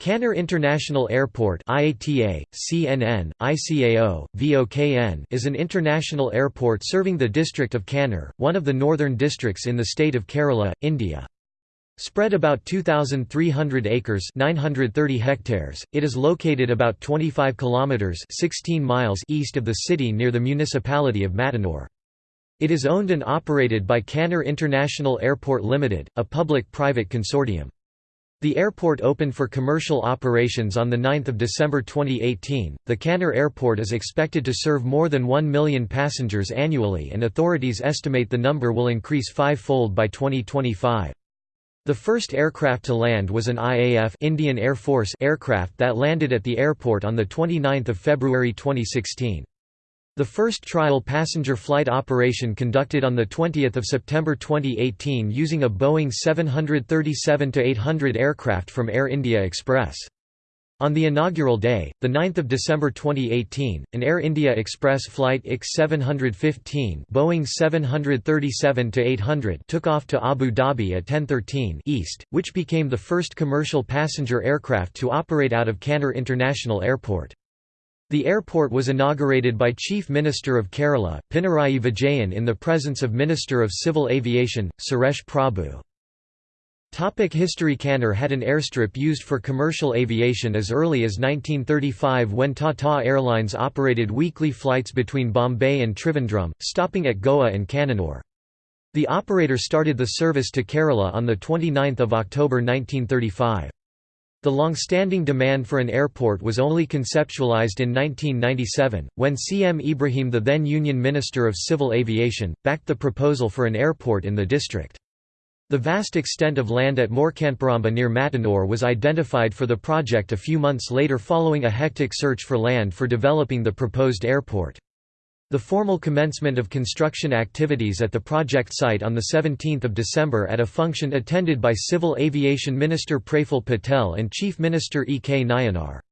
Kannur International Airport IATA, CNN, ICAO, VOKN is an international airport serving the district of Kannur, one of the northern districts in the state of Kerala, India. Spread about 2,300 acres 930 hectares, it is located about 25 kilometres 16 miles east of the city near the municipality of Mattanur. It is owned and operated by Kannur International Airport Limited, a public-private consortium. The airport opened for commercial operations on 9 December 2018. The Kannur Airport is expected to serve more than 1 million passengers annually, and authorities estimate the number will increase five fold by 2025. The first aircraft to land was an IAF Indian Air Force aircraft that landed at the airport on 29 February 2016. The first trial passenger flight operation conducted on 20 September 2018 using a Boeing 737-800 aircraft from Air India Express. On the inaugural day, 9 December 2018, an Air India Express flight IX-715 Boeing 737-800 took off to Abu Dhabi at 10:13 East, which became the first commercial passenger aircraft to operate out of Kannur International Airport. The airport was inaugurated by Chief Minister of Kerala, Pinarayi Vijayan in the presence of Minister of Civil Aviation, Suresh Prabhu. Topic History Kannur had an airstrip used for commercial aviation as early as 1935 when Tata Airlines operated weekly flights between Bombay and Trivandrum, stopping at Goa and Kannur. The operator started the service to Kerala on 29 October 1935. The long-standing demand for an airport was only conceptualized in 1997, when CM Ibrahim the then Union Minister of Civil Aviation, backed the proposal for an airport in the district. The vast extent of land at Morkanparamba near Mattanur was identified for the project a few months later following a hectic search for land for developing the proposed airport. The formal commencement of construction activities at the project site on 17 December at a function attended by Civil Aviation Minister Praful Patel and Chief Minister E. K. Nayanar.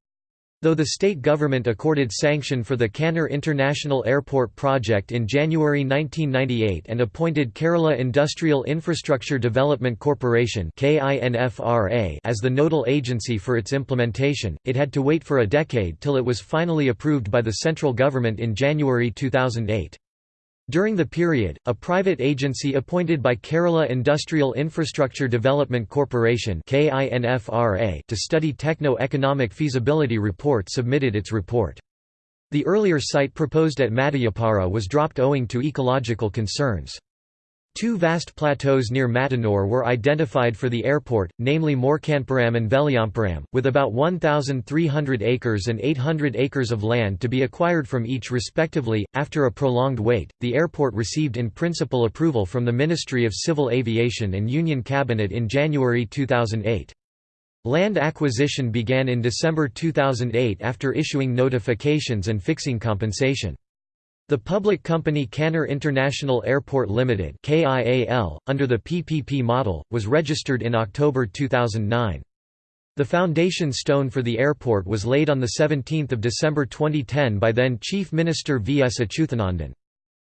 Though the state government accorded sanction for the Kannur International Airport project in January 1998 and appointed Kerala Industrial Infrastructure Development Corporation as the nodal agency for its implementation, it had to wait for a decade till it was finally approved by the central government in January 2008. During the period, a private agency appointed by Kerala Industrial Infrastructure Development Corporation to study techno-economic feasibility report submitted its report. The earlier site proposed at Madayapara was dropped owing to ecological concerns. Two vast plateaus near Mattanur were identified for the airport, namely Morkanparam and Veliyamparam, with about 1,300 acres and 800 acres of land to be acquired from each respectively. After a prolonged wait, the airport received in principle approval from the Ministry of Civil Aviation and Union Cabinet in January 2008. Land acquisition began in December 2008 after issuing notifications and fixing compensation. The public company Kannur International Airport Limited (KIAL), under the PPP model, was registered in October 2009. The foundation stone for the airport was laid on 17 December 2010 by then Chief Minister V. S. Achuthanandan.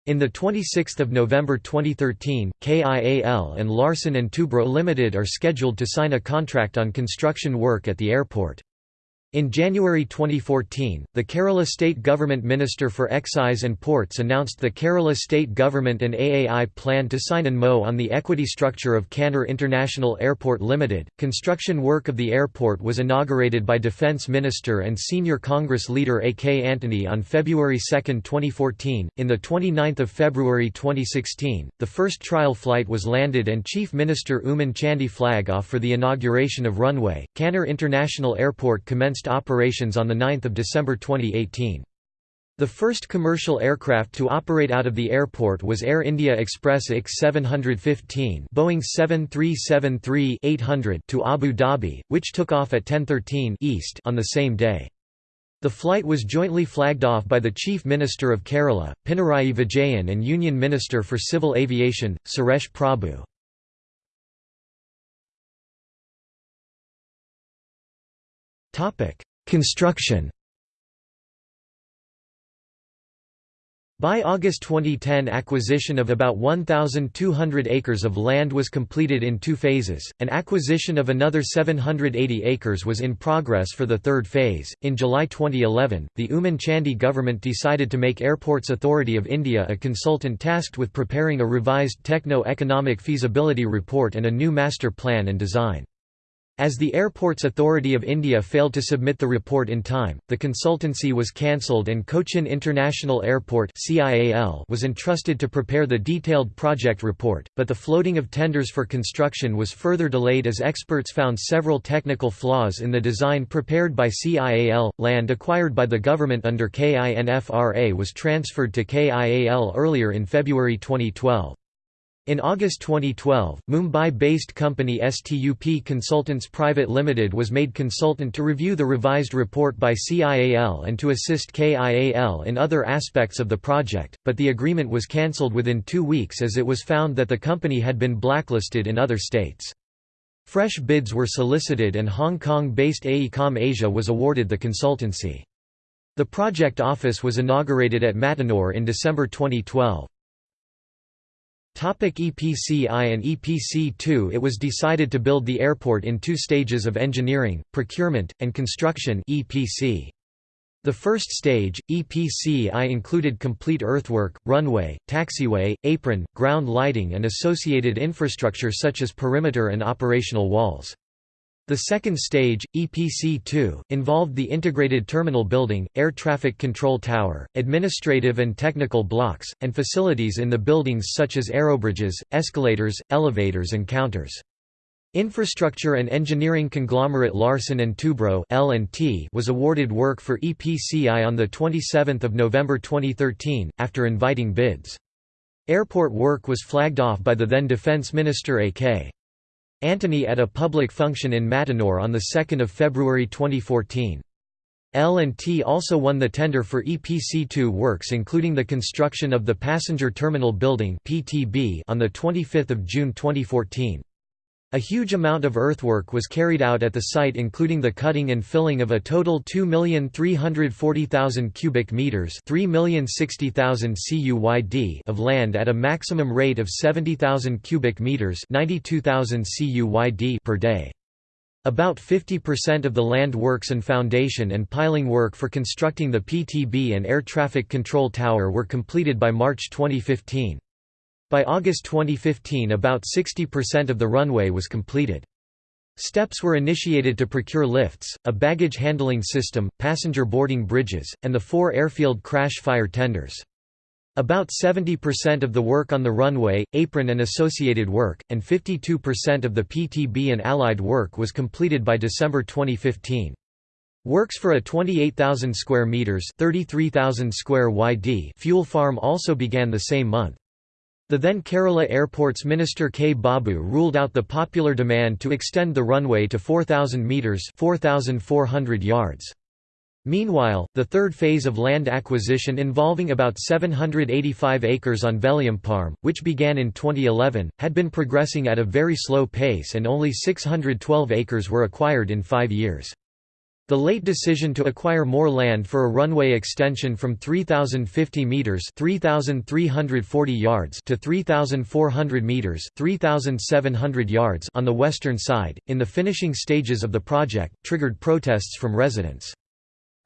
In 26 November 2013, KIAL and Larsen & Toubro Limited are scheduled to sign a contract on construction work at the airport. In January 2014, the Kerala State Government Minister for Excise and Ports announced the Kerala State Government and AAI plan to sign an MO on the equity structure of Kannur International Airport Limited. Construction work of the airport was inaugurated by Defence Minister and senior Congress leader A. K. Antony on February 2, 2014. In the 29th of February 2016, the first trial flight was landed and Chief Minister Oommen Chandy flag off for the inauguration of runway. Kannur International Airport commenced operations on 9 December 2018. The first commercial aircraft to operate out of the airport was Air India Express IX-715 Boeing 737-800 to Abu Dhabi, which took off at 10:13 East on the same day. The flight was jointly flagged off by the Chief Minister of Kerala, Pinarayi Vijayan and Union Minister for Civil Aviation, Suresh Prabhu. Construction. By August 2010 acquisition of about 1,200 acres of land was completed in two phases, an acquisition of another 780 acres was in progress for the third phase. In July 2011, the Oommen Chandy government decided to make Airports Authority of India a consultant tasked with preparing a revised techno-economic feasibility report and a new master plan and design. As the Airports Authority of India failed to submit the report in time, the consultancy was cancelled and Cochin International Airport was entrusted to prepare the detailed project report, but the floating of tenders for construction was further delayed as experts found several technical flaws in the design prepared by CIAL. Land acquired by the government under KINFRA was transferred to KIAL earlier in February 2012. In August 2012, Mumbai-based company STUP Consultants Private Limited was made consultant to review the revised report by CIAL and to assist KIAL in other aspects of the project, but the agreement was cancelled within two weeks as it was found that the company had been blacklisted in other states. Fresh bids were solicited and Hong Kong-based AECOM Asia was awarded the consultancy. The project office was inaugurated at Mattanur in December 2012. Topic EPCI and EPC2 It was decided to build the airport in two stages of engineering, procurement, and construction EPC. The first stage, EPCI included complete earthwork, runway, taxiway, apron, ground lighting and associated infrastructure such as perimeter and operational walls. The second stage, EPC-2, involved the integrated terminal building, air traffic control tower, administrative and technical blocks, and facilities in the buildings such as aerobridges, escalators, elevators and counters. Infrastructure and engineering conglomerate Larsen & Toubro was awarded work for EPCI on 27 November 2013, after inviting bids. Airport work was flagged off by the then Defence Minister A.K. Antony at a public function in Mattanur on 2 February 2014. L&T also won the tender for EPC2 works including the construction of the Passenger Terminal Building on 25 June 2014. A huge amount of earthwork was carried out at the site including the cutting and filling of a total 2,340,000 cubic meters 3,060,000 CUYD of land at a maximum rate of 70,000 cubic meters 92,000 CUYD per day. About 50% of the land works and foundation and piling work for constructing the PTB and air traffic control tower were completed by March 2015. By August 2015 about 60% of the runway was completed. Steps were initiated to procure lifts, a baggage handling system, passenger boarding bridges, and the four airfield crash fire tenders. About 70% of the work on the runway, apron and associated work, and 52% of the PTB and allied work was completed by December 2015. Works for a 28,000 square meters (33,000 square YD) fuel farm also began the same month. The then Kerala Airports Minister K. Babu ruled out the popular demand to extend the runway to 4,000 metres 4,400 yards. Meanwhile, the third phase of land acquisition involving about 785 acres on Veliamparm, which began in 2011, had been progressing at a very slow pace and only 612 acres were acquired in five years. The late decision to acquire more land for a runway extension from 3050 meters, 3340 yards to 3400 meters, 3700 yards on the western side in the finishing stages of the project triggered protests from residents.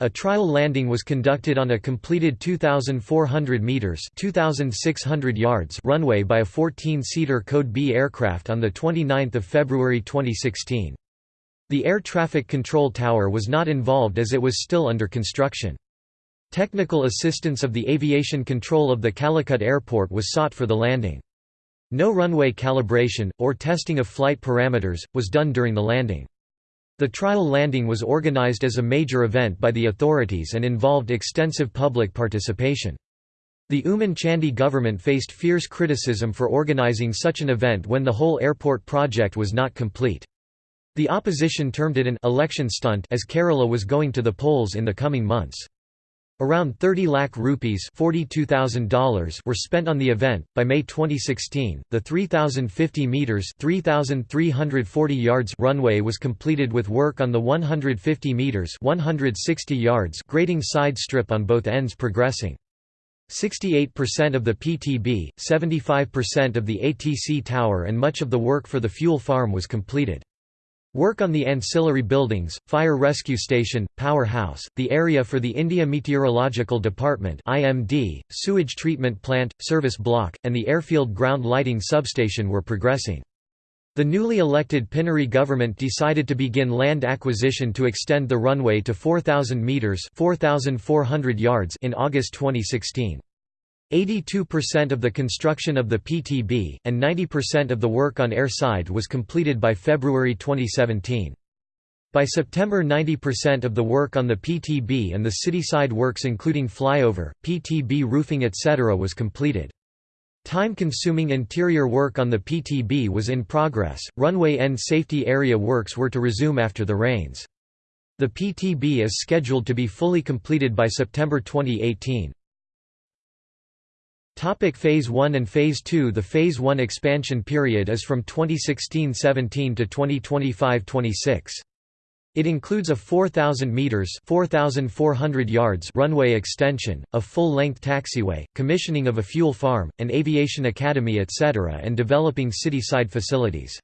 A trial landing was conducted on a completed 2,400 metres 2,600 yards runway by a 14-seater Code B aircraft on 29 February 2016. The air traffic control tower was not involved as it was still under construction. Technical assistance of the aviation control of the Calicut airport was sought for the landing. No runway calibration, or testing of flight parameters, was done during the landing. The trial landing was organized as a major event by the authorities and involved extensive public participation. The Oommen Chandy government faced fierce criticism for organizing such an event when the whole airport project was not complete. The opposition termed it an election stunt as Kerala was going to the polls in the coming months. Around 30 lakh rupees $42,000 were spent on the event. By May 2016, the 3050 meters (3340 yards) runway was completed with work on the 150 meters (160 yards) grading side strip on both ends progressing. 68% of the PTB, 75% of the ATC tower and much of the work for the fuel farm was completed. Work on the ancillary buildings, fire rescue station, power house, the area for the India Meteorological Department (IMD), sewage treatment plant, service block, and the airfield ground lighting substation were progressing. The newly elected Pinarayi government decided to begin land acquisition to extend the runway to 4,000 metres 4,400 yards in August 2016. 82% of the construction of the PTB, and 90% of the work on air side was completed by February 2017. By September 90% of the work on the PTB and the city side works including flyover, PTB roofing etc. was completed. Time-consuming interior work on the PTB was in progress. Runway end safety area works were to resume after the rains. The PTB is scheduled to be fully completed by September 2018. Topic phase 1 and Phase 2 The Phase 1 expansion period is from 2016-17 to 2025-26. It includes a 4,000 meters (4,400 yards) runway extension, a full-length taxiway, commissioning of a fuel farm, an aviation academy etc. and developing city-side facilities.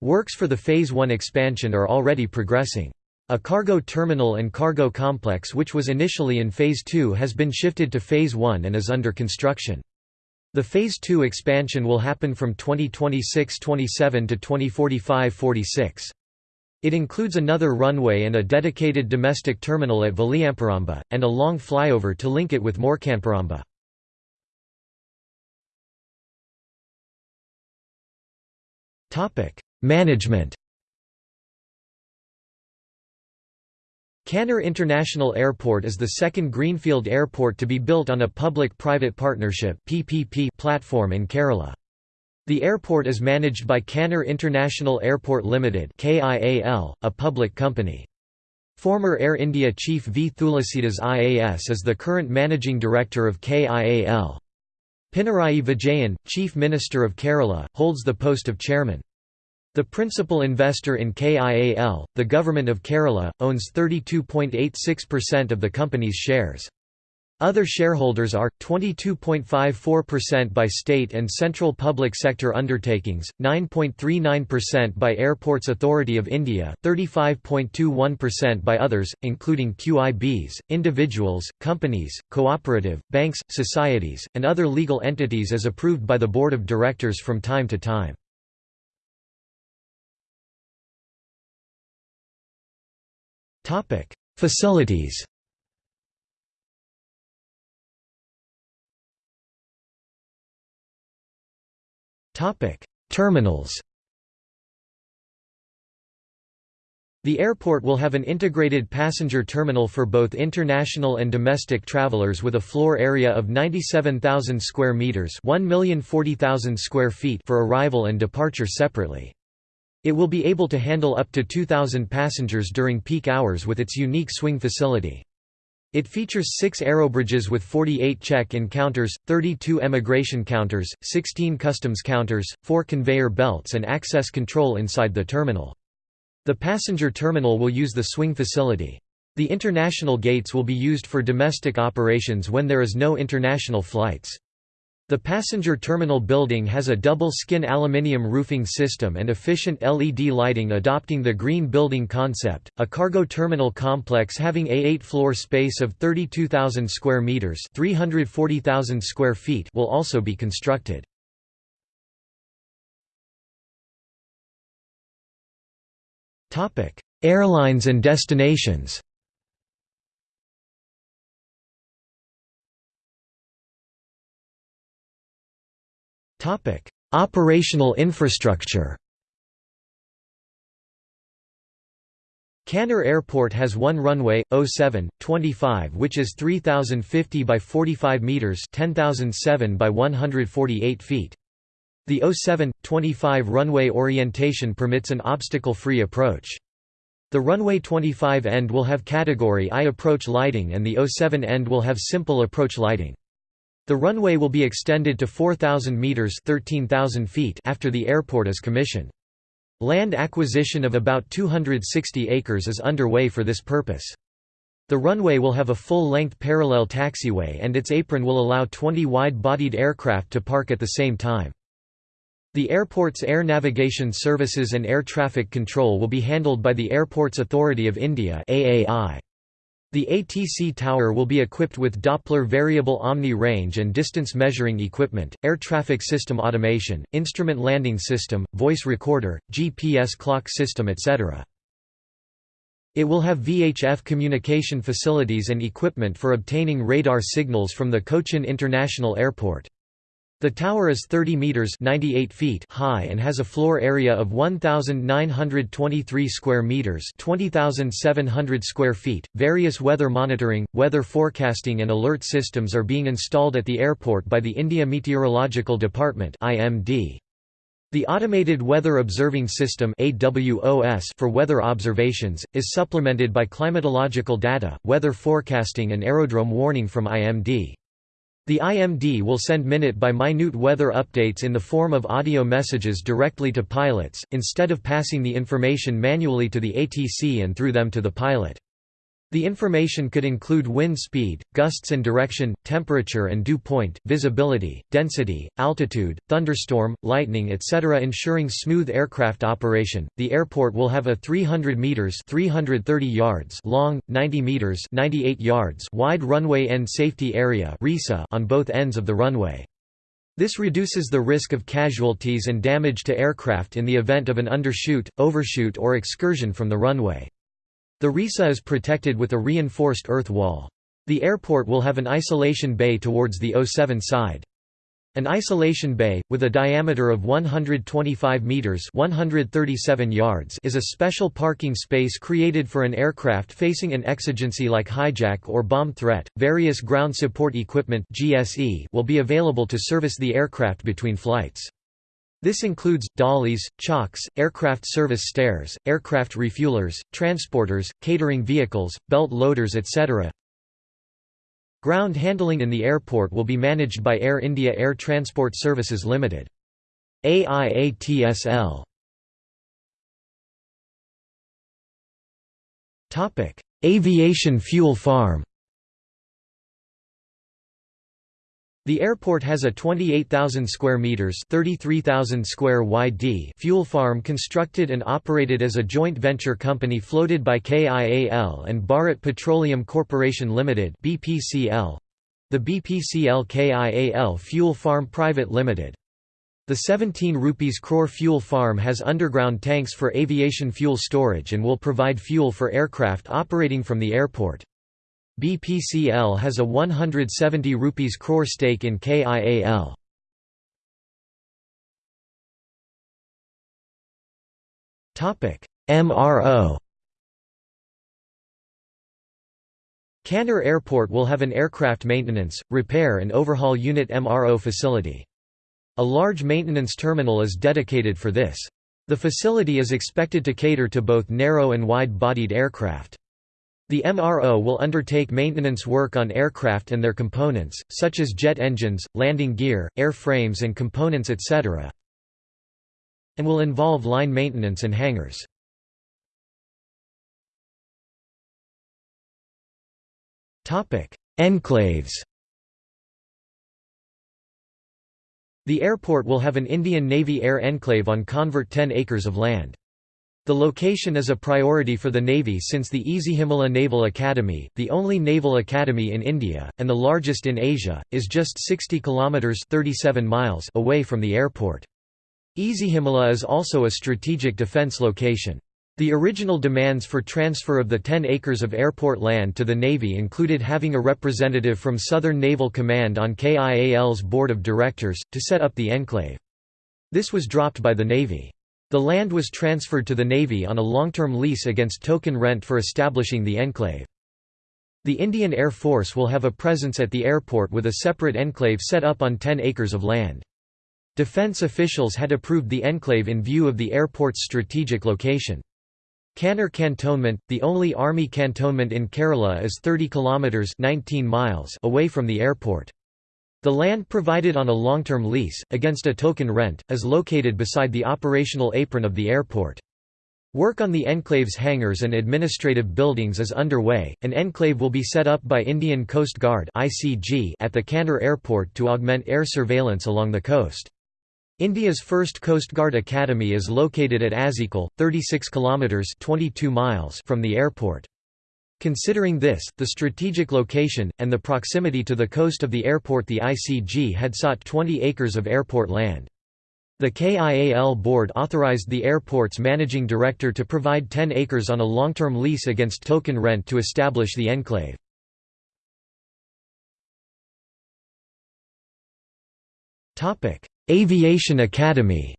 Works for the Phase 1 expansion are already progressing. A cargo terminal and cargo complex which was initially in Phase 2 has been shifted to Phase 1 and is under construction. The Phase 2 expansion will happen from 2026–27 to 2045–46. It includes another runway and a dedicated domestic terminal at Valiamparamba, and a long flyover to link it with Moorkantparamba. Management Kannur International Airport is the second greenfield airport to be built on a public-private partnership platform in Kerala. The airport is managed by Kannur International Airport Limited (KIAL), a public company. Former Air India chief V. Thulasidas IAS is the current managing director of KIAL. Pinarayi Vijayan, Chief Minister of Kerala, holds the post of chairman. The principal investor in KIAL, the Government of Kerala, owns 32.86% of the company's shares. Other shareholders are 22.54% by state and central public sector undertakings, 9.39% by Airports Authority of India, 35.21% by others including QIBs, individuals, companies, cooperative, banks, societies, and other legal entities as approved by the board of directors from time to time. Topic: Facilities Topic: Terminals. The airport will have an integrated passenger terminal for both international and domestic travelers with a floor area of 97,000 square meters, 1,040,000 square feet for arrival and departure separately. It will be able to handle up to 2,000 passengers during peak hours with its unique swing facility. It features six aerobridges with 48 check-in counters, 32 emigration counters, 16 customs counters, four conveyor belts and access control inside the terminal. The passenger terminal will use the swing facility. The international gates will be used for domestic operations when there is no international flights. The passenger terminal building has a double-skin aluminium roofing system and efficient LED lighting adopting the green building concept. A cargo terminal complex having a 8-floor space of 32,000 square meters, 340,000 square feet will also be constructed. Airlines and destinations. Operational infrastructure Kannur Airport has one runway, 07, 25 which is 3,050 by 45 metres 10,007 by 148 feet. The 07, 25 runway orientation permits an obstacle-free approach. The runway 25 end will have Category I approach lighting and the 07 end will have simple approach lighting. The runway will be extended to 4,000 metres 13,000 feet after the airport is commissioned. Land acquisition of about 260 acres is underway for this purpose. The runway will have a full-length parallel taxiway and its apron will allow 20 wide-bodied aircraft to park at the same time. The airport's air navigation services and air traffic control will be handled by the Airports Authority of India AAI. The ATC tower will be equipped with Doppler variable omni range and distance measuring equipment, air traffic system automation, instrument landing system, voice recorder, GPS clock system etc. It will have VHF communication facilities and equipment for obtaining radar signals from the Cochin International Airport. The tower is 30 meters (98 feet) high and has a floor area of 1923 square meters, 20700 square feet. Various weather monitoring, weather forecasting and alert systems are being installed at the airport by the India Meteorological Department (IMD). The Automated Weather Observing System for weather observations, is supplemented by climatological data, weather forecasting and aerodrome warning from IMD. The IMD will send minute-by-minute weather updates in the form of audio messages directly to pilots, instead of passing the information manually to the ATC and through them to the pilot. The information could include wind speed, gusts and direction, temperature and dew point, visibility, density, altitude, thunderstorm, lightning etc. ensuring smooth aircraft operation. The airport will have a 300 meters (330 yards) long, 90 meters (98 yards) wide runway end safety area on both ends of the runway. This reduces the risk of casualties and damage to aircraft in the event of an undershoot, overshoot or excursion from the runway. The RESA is protected with a reinforced earth wall. The airport will have an isolation bay towards the 07 side. An isolation bay, with a diameter of 125 meters (137 yards), is a special parking space created for an aircraft facing an exigency like hijack or bomb threat. Various ground support equipment (GSE) will be available to service the aircraft between flights. This includes, dollies, chocks, aircraft service stairs, aircraft refuelers, transporters, catering vehicles, belt loaders etc. Ground handling in the airport will be managed by Air India Air Transport Services Limited. AIATSL Aviation fuel farm The airport has a 28,000 square meters (33,000 square wide d) fuel farm constructed and operated as a joint venture company floated by KIAL and Bharat Petroleum Corporation Limited (BPCL). The BPCL KIAL Fuel Farm Private Limited. The 17 rupees crore fuel farm has underground tanks for aviation fuel storage and will provide fuel for aircraft operating from the airport. BPCL has a 170 rupees crore stake in KIAL. Topic: MRO. Kannur Airport will have an aircraft maintenance, repair and overhaul unit MRO facility. A large maintenance terminal is dedicated for this. The facility is expected to cater to both narrow and wide-bodied aircraft. The MRO will undertake maintenance work on aircraft and their components, such as jet engines, landing gear, airframes and components etc. and will involve line maintenance and hangars. Enclaves The airport will have an Indian Navy air enclave on convert 10 acres of land. The location is a priority for the Navy since the Ezhimala Naval Academy, the only naval academy in India, and the largest in Asia, is just 60 kilometres 37 miles away from the airport. Ezhimala is also a strategic defence location. The original demands for transfer of the 10 acres of airport land to the Navy included having a representative from Southern Naval Command on KIAL's board of directors, to set up the enclave. This was dropped by the Navy. The land was transferred to the Navy on a long-term lease against token rent for establishing the enclave. The Indian Air Force will have a presence at the airport with a separate enclave set up on 10 acres of land. Defence officials had approved the enclave in view of the airport's strategic location. Kannur Cantonment, the only army cantonment in Kerala is 30 kilometres 19 miles away from the airport. The land provided on a long-term lease, against a token rent, is located beside the operational apron of the airport. Work on the enclave's hangars and administrative buildings is underway. An enclave will be set up by Indian Coast Guard (ICG) at the Kannur airport to augment air surveillance along the coast. India's first Coast Guard Academy is located at Azhikkal, 36 kilometers (22 miles) from the airport. Considering this, the strategic location, and the proximity to the coast of the airport the ICG had sought 20 acres of airport land. The KIAL board authorized the airport's managing director to provide 10 acres on a long-term lease against token rent to establish the enclave. Aviation Academy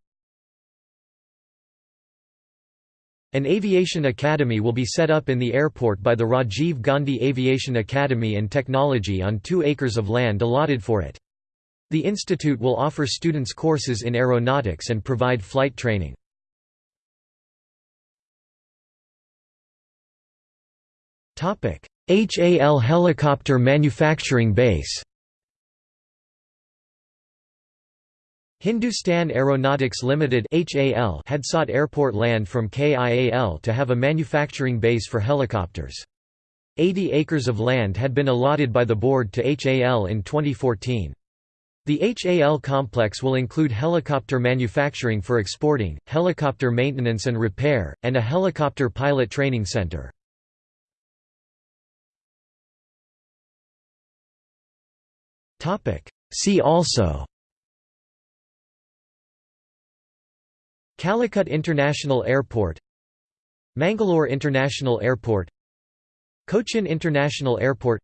An aviation academy will be set up in the airport by the Rajiv Gandhi Aviation Academy and Technology on two acres of land allotted for it. The institute will offer students courses in aeronautics and provide flight training. HAL Helicopter Manufacturing Base Hindustan Aeronautics Limited had sought airport land from KIAL to have a manufacturing base for helicopters. 80 acres of land had been allotted by the board to HAL in 2014. The HAL complex will include helicopter manufacturing for exporting, helicopter maintenance and repair, and a helicopter pilot training center. See also Calicut International Airport Mangalore International Airport Cochin International Airport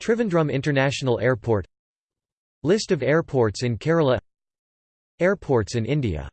Trivandrum International Airport List of airports in Kerala Airports in India